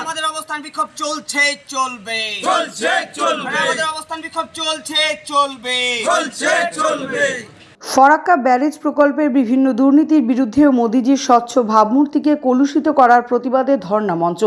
আমাদের অবস্থান বিক্ষোভ চলছে চলবে। চলছে চলবে। আমাদের অবস্থান বিক্ষোভ চলছে চলবে। চলছে চলবে। ফরাক্কা ব্যারেজ প্রকল্পের বিভিন্ন দুর্নীতির বিরুদ্ধে মোদিজির স্বচ্ছ ভাবমূর্তিকে কলুষিত করার প্রতিবাদে ধর্ণা মঞ্চ।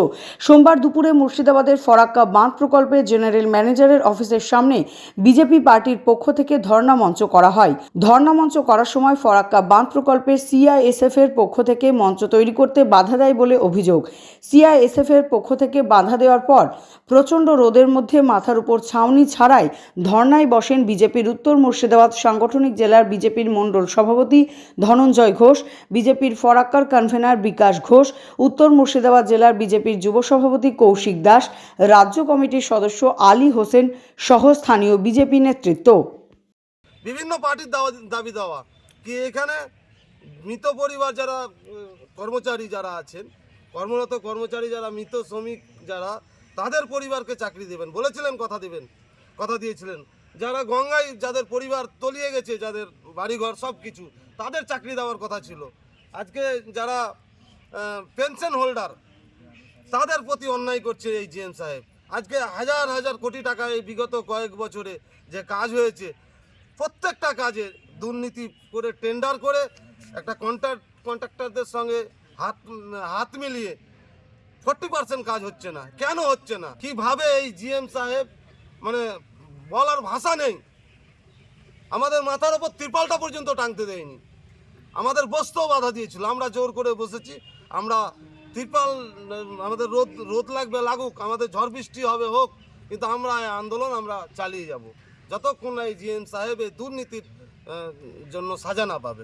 সোমবার দুপুরে মুর্শিদাবাদের ফরাক্কা বাঁধ প্রকল্পের জেনারেল ম্যানেজারের অফিসের সামনে বিজেপি পার্টির পক্ষ থেকে ধর্ণা মঞ্চ করা হয়। ধর্ণা মঞ্চ করার সময় ফরাক্কা বাঁধ প্রকল্পের সিআইএসএফ এর পক্ষ থেকে মঞ্চ তৈরি করতে বাধা দেয় বলে অভিযোগ। সিআইএসএফ এর পক্ষ থেকে বাধা দেওয়ার পর প্রচণ্ড রোদের মধ্যে মাথার উপর ছাউনি ছাড়াই ধর্নায় বসেন বিজেপির উত্তর মুর্শিদাবাদ সাংগঠনিক জেলার বিজেপির মণ্ডল সভাপতি ধনঞ্জয় ঘোষ, বিজেপির ফরাক্কার কনভেনার বিকাশ ঘোষ, উত্তর মুর্শিদাবাদ জেলার বিজেপির যুব সভাপতি কৌশিক দাস, রাজ্য কমিটির সদস্য আলী হোসেন সহ স্থানীয় বিজেপি নেতৃত্ব। বিভিন্ন পার্টির দাবি দেওয়া। কি এখানে মৃত পরিবার যারা কর্মচারী যারা আছেন, কর্মরত কর্মচারী যারা, মৃত শ্রমিক যারা, তাদের পরিবারকে চাকরি দেবেন। বলেছিলেন, কথা দেবেন, কথা দিয়েছিলেন। যারা গঙ্গায় যাদের পরিবার তলিয়ে গেছে, যাদের বাড়িঘর সব কিছু তাদের চাকরি দেওয়ার কথা ছিল। আজকে যারা পেনশন হোল্ডার তাদের প্রতি অন্যায় করছে এই জিএম সাহেব। আজকে হাজার হাজার কোটি টাকা এই বিগত কয়েক বছরে যে কাজ হয়েছে, প্রত্যেকটা কাজে দুর্নীতি করে টেন্ডার করে একটা কন্ট্রাক্ট কন্ট্রাক্টরদের সঙ্গে হাত হাত মিলিয়ে ফোর্টি পার্সেন্ট কাজ হচ্ছে না। কেন হচ্ছে না? কীভাবে এই জিএম সাহেব মানে বলার ভাষা নেই। আমাদের মাথার ওপর ত্রিপালটা পর্যন্ত টাঙতে দেয়নি। আমাদের বসতেও বাধা দিয়েছিল। আমরা জোর করে বসেছি। আমরা ত্রিপাল, আমাদের রোদ রোদ লাগবে, লাগুক, আমাদের ঝড় বৃষ্টি হবে, হোক, কিন্তু আমরা এই আন্দোলন আমরা চালিয়ে যাব। যতক্ষণ না এই জিএম সাহেব এই দুর্নীতির জন্য সাজা না পাবে।